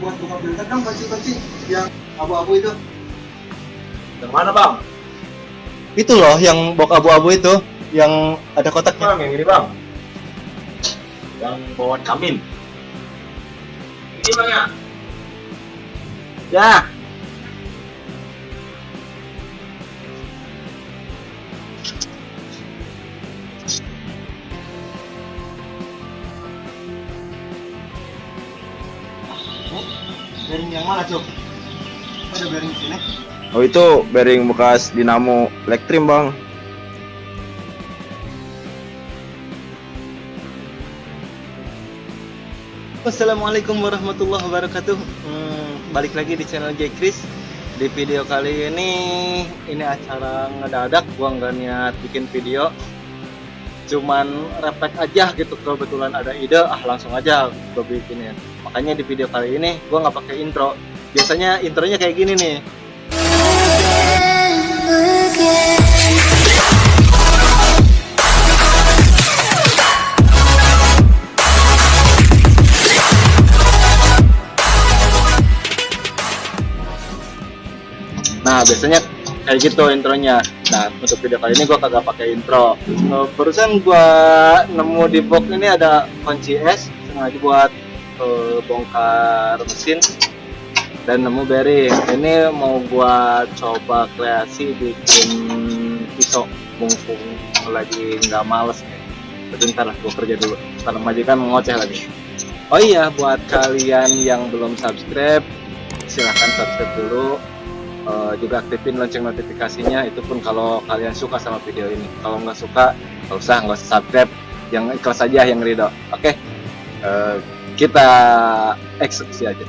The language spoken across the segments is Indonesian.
buat buka filter dong kunci-kunci yang abu-abu itu Yang mana bang? Itu loh yang box abu-abu itu yang ada kotaknya. Bang, yang ini bang. Yang bawaan kamin. Ini bang ya? Ya. Bearing yang mana, Cuk? Ada bearing sini? Oh itu bearing bekas dinamo elektrim bang. Assalamualaikum warahmatullahi wabarakatuh. Hmm, balik lagi di channel J Chris. Di video kali ini ini acara ngedadak, gua nggak niat bikin video. Cuman refleks aja gitu kebetulan ada ide, ah langsung aja gue bikinin. Makanya di video kali ini gua nggak pakai intro. Biasanya intronya kayak gini nih. Nah, biasanya kayak gitu intronya. Nah, untuk video kali ini gua kagak pakai intro. Eh, barusan gua nemu di box ini ada kunci es sengaja buat eh, bongkar mesin dan nemu bearing. Ini mau gua coba kreasi bikin pisau mumpung lagi nggak males nih. Sebentar lah, gua kerja dulu. Ntar majikan ngoceh lagi. Oh iya, buat kalian yang belum subscribe, silahkan subscribe dulu uh, juga aktifin lonceng notifikasinya itu pun kalau kalian suka sama video ini kalau nggak suka nggak usah nggak usah subscribe yang ikhlas aja yang ridho oke okay? uh, kita eksekusi aja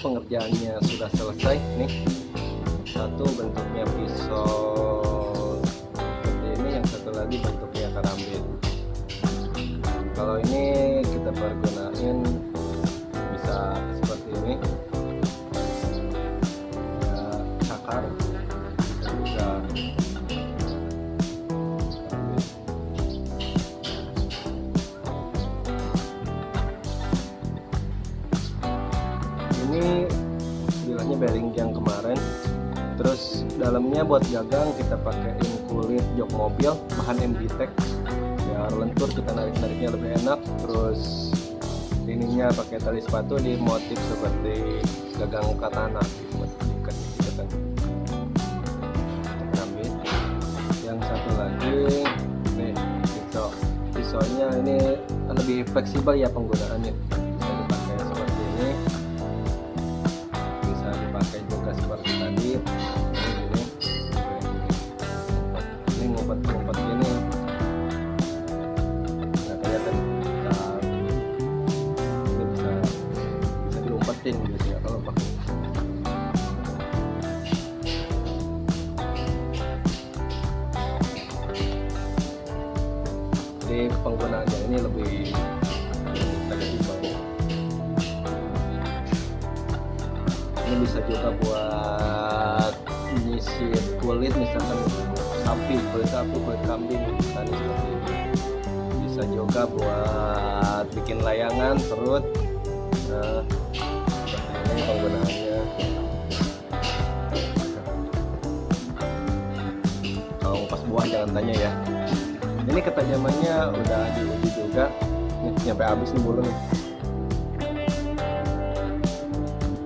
Pengerjaannya sudah selesai nih buat gagang kita pakaiin kulit jok mobil bahan MD Tech biar lentur kita narik nariknya lebih enak. Terus ininya pakai tali sepatu di motif seperti gagang katana buat gitu kan. Yang satu lagi nih pisau. Pisaunya ini lebih fleksibel ya penggunaannya. Bisa dipakai seperti ini jadi penggunaannya ini lebih ini bisa juga buat nyisir kulit misalkan sapi kulit sapi kulit kambing misalnya seperti ini bisa juga buat bikin layangan perut. Nah ini penggunaannya. Kalau pas buah jangan tanya ya ini ketajamannya udah diuji juga. Nih nyampe habis nih bulu nih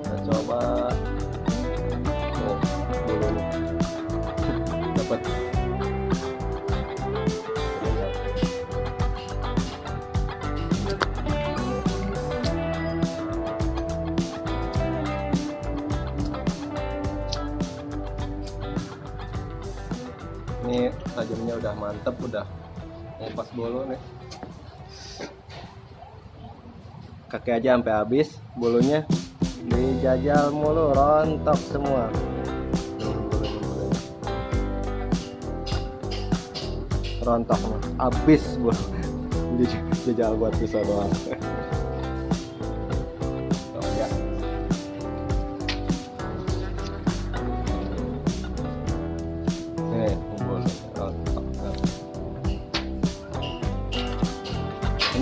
kita coba. Oh bulu dapat. Ini tajamnya udah mantep udah pas bolu nih kaki aja sampai habis bulunya dijajal mulu rontok semua. Rontok habis bulu Jadi jajal buat pisau doang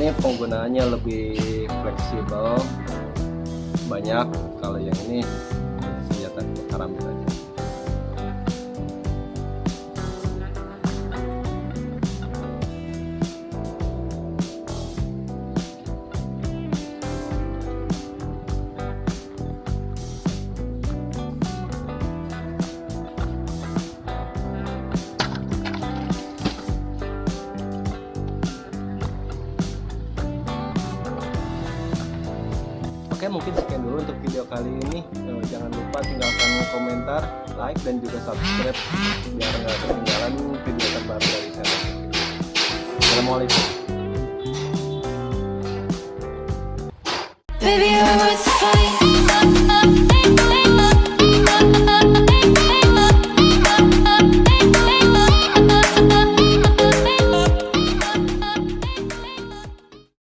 ini penggunaannya lebih fleksibel banyak. Kalau yang ini senjata karambit aja Oke mungkin sekian dulu untuk video kali ini. Eh, Jangan lupa tinggalkan komentar, like, dan juga subscribe Biar nggak ketinggalan video terbaru dari channel Assalamualaikum. Baby,